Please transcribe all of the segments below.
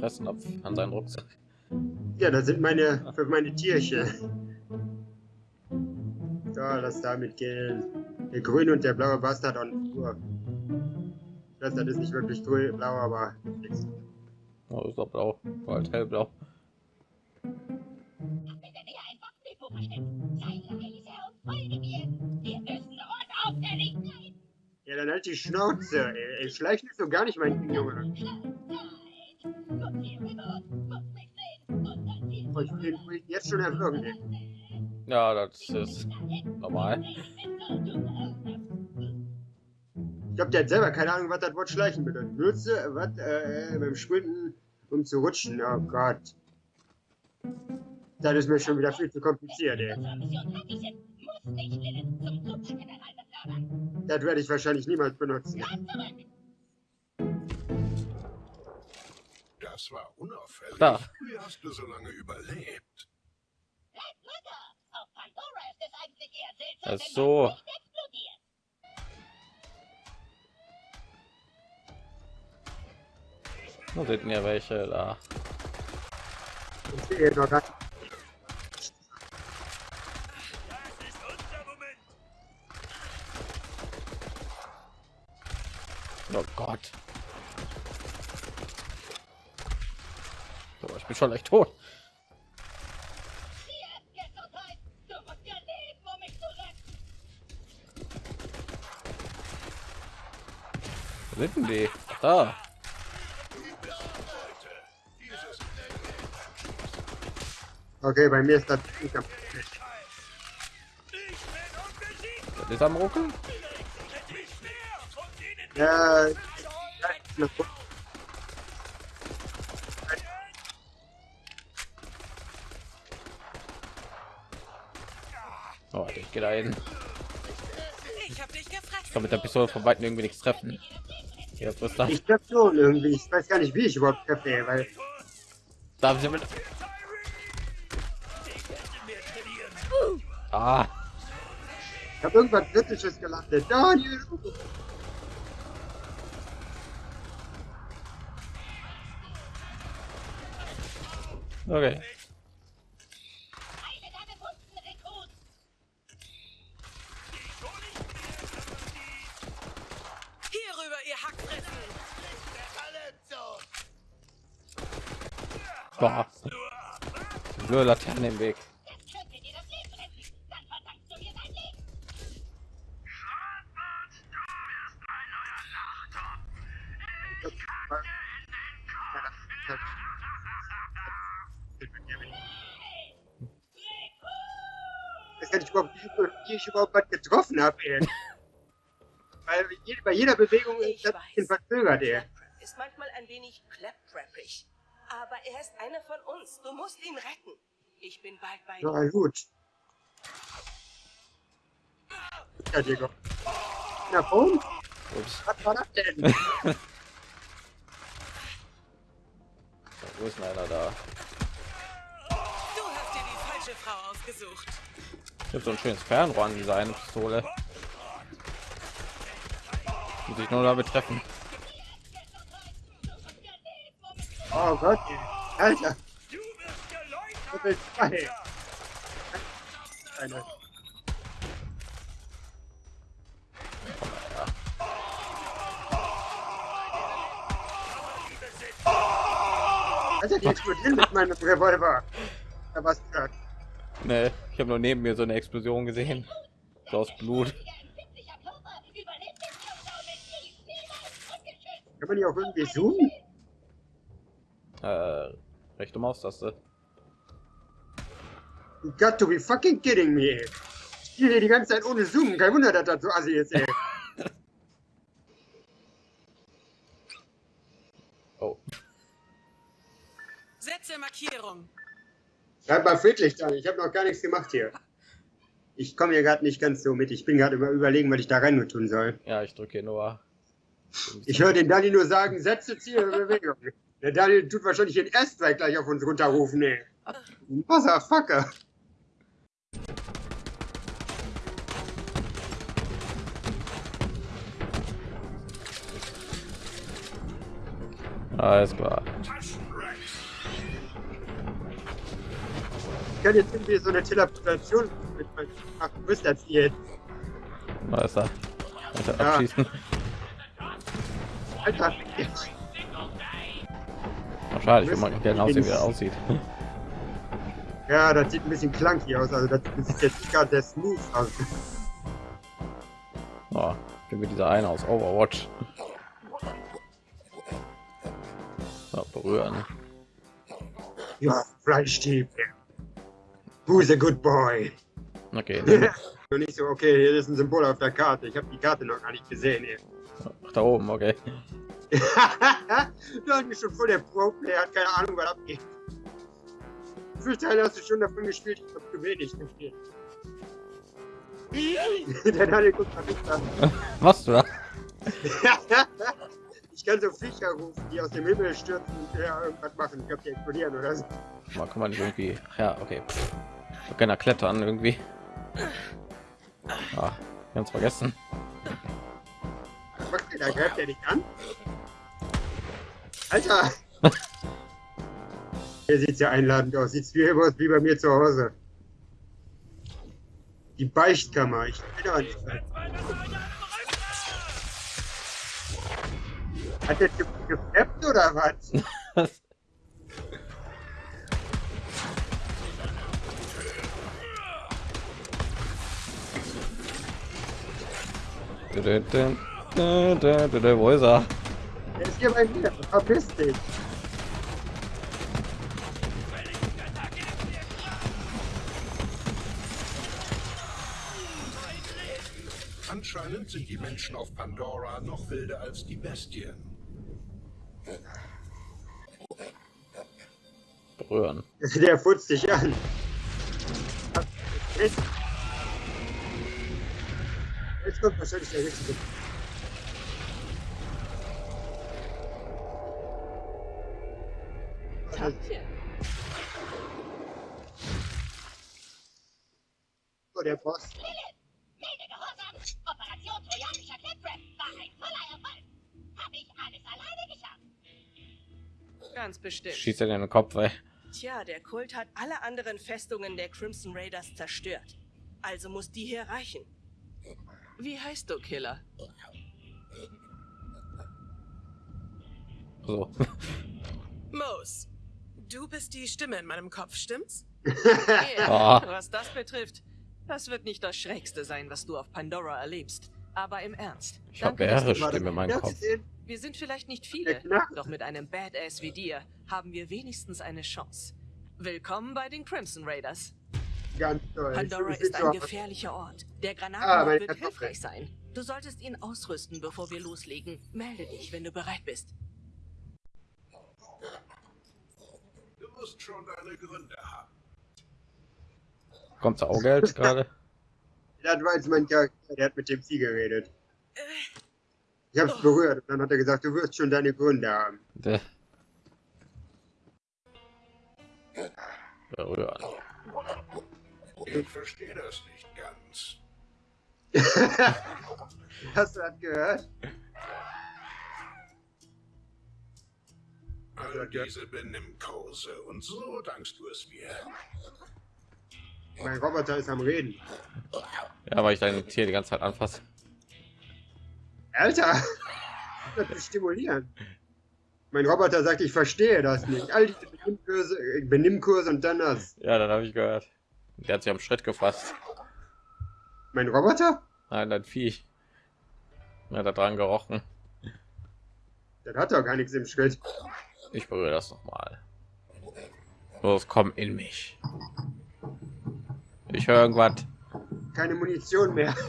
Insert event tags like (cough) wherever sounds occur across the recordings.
Fressnapf an seinen Rucksack. Ja, das sind meine für meine Tierchen. So, lass damit gehen. Der grüne und der blaue Bastard und Uhr. Das ist nicht wirklich grün, blau, aber nix. Oh, ist doch blau, bald hellblau. Ja, dann halt die Schnauze. Ey, ey schleich nicht so gar nicht, mein Junge. Will den jetzt schon erwürgen. Ja, das ist normal. Ich glaube, der hat selber keine Ahnung, was das Wort schleichen bedeutet. Nutze, was, äh, beim Sprinten, um zu rutschen. Oh Gott. Das ist mir schon wieder viel zu kompliziert, ey. Das werde ich wahrscheinlich niemals benutzen. Das war unauffällig. Da. Wie hast du so lange überlebt? Ach so. Wo sind ja welche da? Ich sehe noch gar Oh Gott. So, ich bin schon echt tot. Denn die? Da. Okay, bei mir ist das nicht am Das ist am Ruckeln. Ja, ja, Oh, ich gehe da hin. Ich hab dich gefressen. Ich kann mit der Pistole von weitem irgendwie nichts treffen. Ja, was ist das? ich treffe schon irgendwie. Ich weiß gar nicht, wie ich überhaupt treffe, weil Darf ich mit? Ah, ich habe irgendwas Kritisches gelandet. Daniel! okay. Boah. Blöde Laterne im Weg. Ich überhaupt nicht, wie ich überhaupt was getroffen habe, ey. (laughs) Weil bei jeder Bewegung Ich ist das weiß. ein bisschen verzögert, ey. Ist manchmal ein wenig claptrappig. Aber er ist einer von uns. Du musst ihn retten. Ich bin bald bei dir. Ja, gut. Ja, Digga. Na, und? Ups. Was war das denn? (laughs) (laughs) Wo ist denn einer da? Du hast dir die falsche Frau ausgesucht. Ich habe so ein schönes Fernrohr an dieser eine Pistole. Muss ich nur damit treffen. Oh Gott. Alter. Level 2. Eine. Alter, die explodieren mit meinem Revolver. Da was gehört. Nee, ich habe nur neben mir so eine Explosion gesehen. So aus Blut. Kann man die auch irgendwie zoomen? Äh, rechte Maustaste. You got to be fucking kidding me. Ich spiele hier die ganze Zeit ohne Zoom. Kein Wunder, dass das so assi ist, ey. (laughs) Oh, Setze Markierung. Bleib mal friedlich, Daniel. Ich habe noch gar nichts gemacht hier. Ich komme hier gerade nicht ganz so mit. Ich bin gerade über überlegen, was ich da rein nur tun soll. ja, ich drücke nur. Ich höre den Daniel nur sagen, setze Ziel Bewegung. Der Daniel tut wahrscheinlich den Erststrike gleich auf uns runterrufen, ey. Motherfucker. Alles klar. Ich kann jetzt irgendwie so eine Teleportation mit Ach, du bist das jetzt. Was ist da? Alter, Ja. abschießen. Alter, jetzt. Ach, schade, ich würde mal gerne aussehen, wie er aussieht. Ja, das sieht ein bisschen clunky aus. Also das sieht jetzt nicht gerade der smooth aus. Oh, wie dieser eine aus Overwatch. Ja, berühren. Ja, Fleischstäbe. Who's a good boy? Okay, (laughs) Und nicht so, okay, hier ist ein Symbol auf der Karte. Ich habe die Karte noch gar nicht gesehen. Ach, da oben, okay. (laughs) du hast mich schon voll der Pro-Player, hat keine Ahnung, was abgeht. Wie viele Teile hast du schon davon gespielt? Ich habe zu wenig gespielt. (laughs) der Daniel guckt mal nicht an. (laughs) Was du da? ich kann so Viecher rufen, die aus dem Himmel stürzen und ja, irgendwas machen. Ich glaube, die explodieren oder so. Mal kann man nicht irgendwie. Ja, okay. Ich kann da klettern irgendwie. Ah, ganz vergessen. Was da? Greift der dich an? Alter! (laughs) Hier sieht ja einladend aus. Sieht wie immer aus wie bei mir zu Hause. Die Beichtkammer. Ich bin aber nicht. Hat der Typ gefappt oder was? (laughs) Wo ist er? Der ist hier bei mir. Verpiss dich. Anscheinend sind die Menschen auf Pandora noch wilder als die Bestien. Berühren. Der futzt dich an. Jetzt kommt wahrscheinlich der richtige. Danke. Oh, der Boss. Melde Gehorsam! Operation Trojanischer Claptrap war ein voller Erfolg! Habe ich alles alleine geschafft! Ganz bestimmt. Schießt er den Kopf, ey. Tja, der Kult hat alle anderen Festungen der Crimson Raiders zerstört. Also muss die hier reichen. Wie heißt du, Killer? So. Mose, du bist die Stimme in meinem Kopf, stimmt's? (laughs) Ja, Ah. was das betrifft, das wird nicht das Schrägste sein, was du auf Pandora erlebst. Aber im Ernst. Ich habe mehrere Stimmen in meinem Kopf. Wir sind vielleicht nicht viele, doch mit einem Badass wie dir haben wir wenigstens eine Chance. Willkommen bei den Crimson Raiders. Ganz toll. Pandora ist ein gefährlicher Ort. Der Ah, Granatenmord meine wird hilfreich sein. Du solltest ihn ausrüsten, bevor wir loslegen. Melde dich, wenn du bereit bist. Musst schon deine Gründe haben. Kommt Saugeld (laughs) gerade? Das war jetzt mein Charakter, der hat mit dem Vieh geredet. Ich hab's berührt und dann hat er gesagt, du wirst schon deine Gründe haben. Der- Berühren. Ich verstehe das nicht ganz. (laughs) Hast du das gehört? All diese Benimmkurse und so dankst du es mir. Mein Roboter ist am Reden. Ja, weil ich dein Tier die ganze Zeit anfasse. Alter! Das stimulieren. Mein Roboter sagt, ich verstehe das nicht. All diese Benimmkurse, äh, Benimmkurse und dann das. Ja, dann habe ich gehört. Der hat sich am Schritt gefasst. Mein Roboter? Nein, dein Viech. Ja, da dran gerochen. Das hat doch gar nichts im Schritt. Ich berühre das noch mal. Los, komm in mich. Ich höre irgendwas. Keine Munition mehr. (laughs)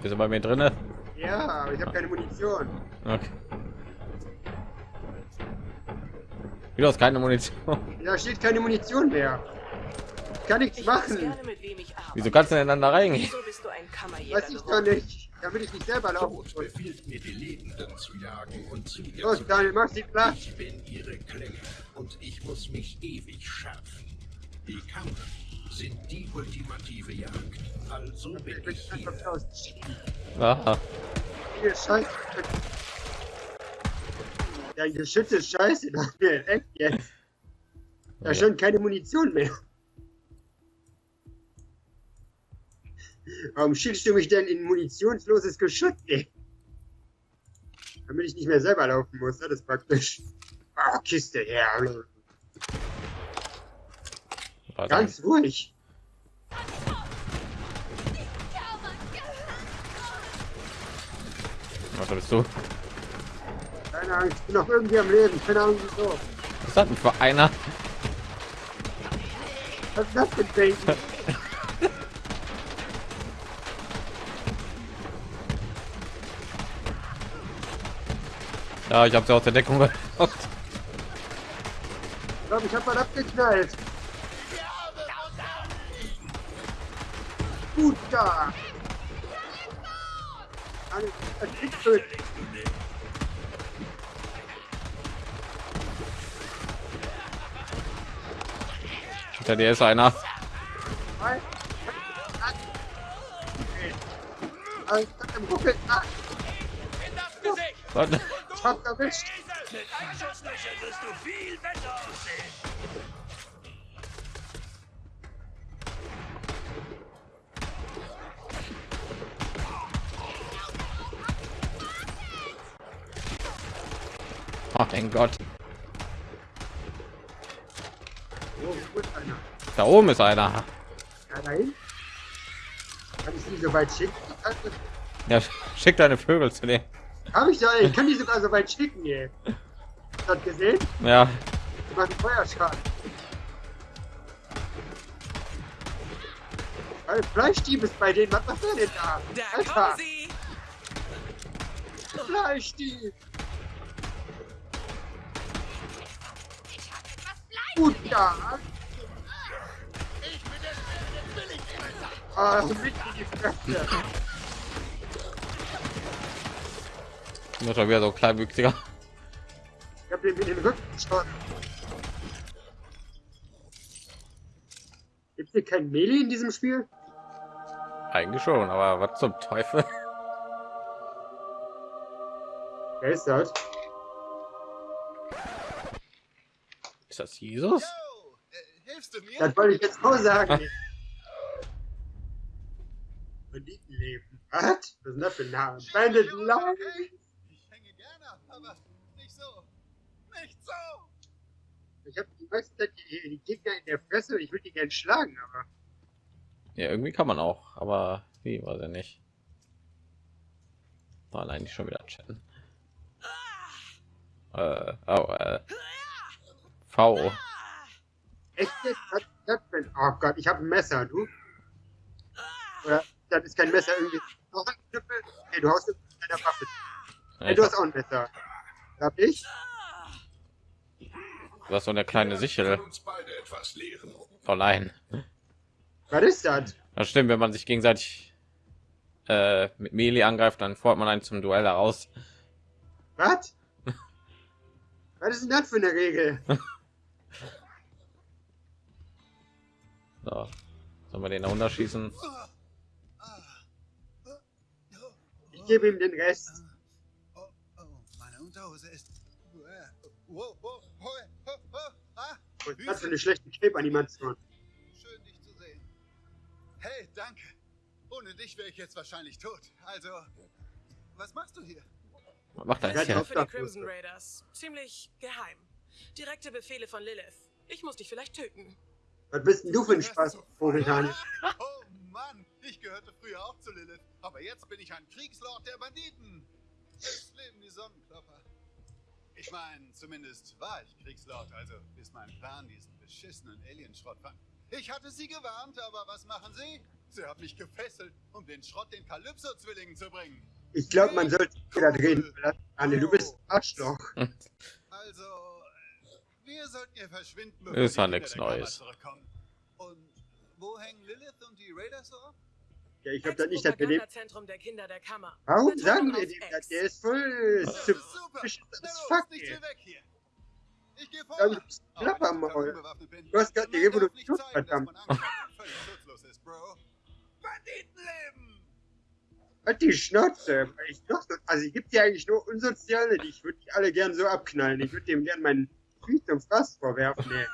Bist du bei mir drinne? ja, aber ich habe keine Munition. Okay. Du hast keine Munition. (laughs) Da steht keine Munition mehr. Kann nichts Ich machen. gerne, mit wem ich arbeite. Wieso kannst du denn dann da reingehen? Wieso bist du ein Kammerjäger Weiß ich doch nicht. Damit ich nicht selber laufen Tod befiehlt mir, die Lebenden zu jagen und zu ihr Los, zu Daniel, mach sie platt. Ich bin ihre Klinge und ich muss mich ewig schärfen. Die Kammern sind die ultimative Jagd. Also bin Ich bin ich einfach hier. Aha. Hier, Scheiße. Dein Geschütz ist scheiße, Daniel. Echt jetzt. Da ist schon keine Munition mehr. Warum schickst du mich denn in munitionsloses Geschütz, ey? Damit ich nicht mehr selber laufen muss, ne? das ist praktisch. Ah, Kiste her. War dann- Ganz ruhig. Was bist du? Keine Ahnung, ich bin noch irgendwie am Leben. Keine Ahnung wieso. Was das denn für einer? Was ist das denn, (laughs) Ja, ich habe sie aus der Deckung (laughs) gelockt. Ich glaube, ich habe mal abgeknallt. Gut da. Hinter dir ist einer. Alles im Ruckel. Ah, Was? ich hab erwischt. Oh mein Gott. Oh, ist einer? Da oben ist einer. Ja, dahin. Kann ich die so weit schicken? Ja, schick deine Vögel zu dem. Hab ich doch, ey. Ich kann die sogar so weit schicken, ey. Hast du das gesehen? Ja, Die machen Feuerschaden. Alter, Fleischdieb ist bei denen. Was macht der denn da? Da Alter, kommen sie! Fleischdieb. Ich hab etwas Fleisch. Gut da. Ah, so mit in die Fresse. Nur schon wieder so kleinwüchsiger. Ich hab den in den Rücken geschossen. Gibt's hier kein Melee in diesem Spiel? Eigentlich schon, aber was zum Teufel? Wer ist das? Ist das Jesus? Yo, äh, hilfst du mir? Das wollte ich jetzt auch sagen. (laughs) Banditenleben. Was? Was ist denn das für ein Name? Bandit Jo, Life. okay. Ich hänge gerne ab, aber nicht so. Nicht so. Ich habe die meiste Zeit die, die Gegner in der Fresse und ich würde die gerne schlagen, aber. Ja, irgendwie kann man auch, aber wie weiß ich nicht. War eigentlich schon wieder chatten. Äh, oh, äh, V. Echt? Was ist das denn? Oh Gott, ich habe ein Messer, du? Oder das ist kein Messer irgendwie. Noch ein Knüppel? Nee, du hast deiner Waffe. Hey, du hast auch ein Messer. Hab ich? Du hast so eine kleine Sichel. Kann uns beide etwas lehren. Oh nein. Was ist das? Das stimmt, wenn man sich gegenseitig äh, mit Melee angreift, dann fordert man einen zum Duell heraus. Was? Was ist denn das für eine Regel? So. Sollen wir den da runterschießen? Ich gebe ihm den Rest. Oh, oh, meine Unterhose ist. Wow, wow, wow, wow, wow. Ah, Was ist das für eine schlechte Cape-Animation? schön dich zu sehen. Hey, danke. Ohne dich wäre ich jetzt wahrscheinlich tot. Also, was machst du hier? Was macht hier? doch. Für die Crimson Raiders. Ziemlich geheim. Direkte Befehle von Lilith. Ich muss dich vielleicht töten. Was bist denn du für ein Spaß, momentan? Oh Mann, ich gehörte früher auch zu Lilith, aber jetzt bin ich ein Kriegslord der Banditen. Es leben die Sonnenklopper. Ich meine, zumindest war ich Kriegslord, also bis mein Plan diesen beschissenen Alienschrott fand. Ich hatte sie gewarnt, aber was machen sie? Sie haben mich gefesselt, um den Schrott den Kalypso-Zwillingen zu bringen. Ich glaube, man sollte wieder reden. Anne, du bist Arschloch. Also, äh, wir sollten hier verschwinden, Ist Kinder nix der Kammer Neues. zurückkommen. Und wo hängen Lilith und die Raiders so ab? Ja, ich glaube das nicht, der Kammer. Warum sagen wir dem das? Der ist voll Super! suspicious Na as los, fuck, nicht ey. Ich gehe vor. Ein Klappermaul. Du hast gerade die Revolution, verdammt. Völlig schutzlos ist, Bro. Banditenleben! Halt die Schnauze. Ich doch, so- also ich gibt ja eigentlich nur Unsoziale, die ich würde die alle gern so abknallen. Ich würde dem gern meinen Krieg zum Fass vorwerfen. Ey.